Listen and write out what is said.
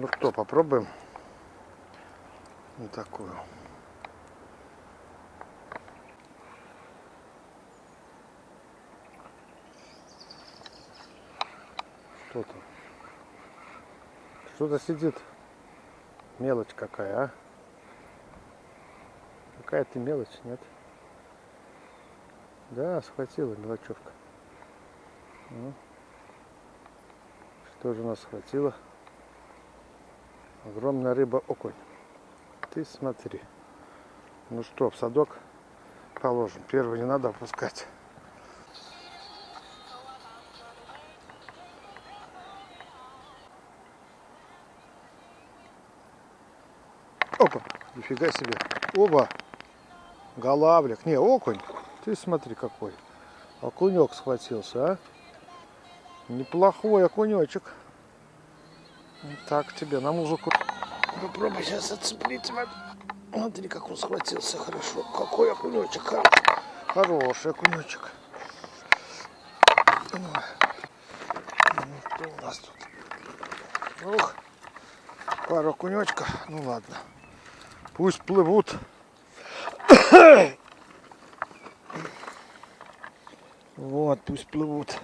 Ну что, попробуем вот такую. Что там? Что-то сидит. Мелочь какая, а? Какая ты мелочь, нет? Да, схватила мелочевка. Ну, что же у нас схватило? Огромная рыба окунь. Ты смотри. Ну что, в садок положим. Первый не надо опускать. Опа, нифига себе. Оба. Голавлик. Не, окунь. Ты смотри какой. Окунек схватился, а? Неплохой окунечек. Так тебе на музыку. Попробуй сейчас отцеплить. Смотри, как он схватился хорошо. Какой окунечек хороший. Хороший окунечек. Ну, что у нас тут? Ух, пару окунечка. Ну ладно. Пусть плывут. Вот, пусть плывут.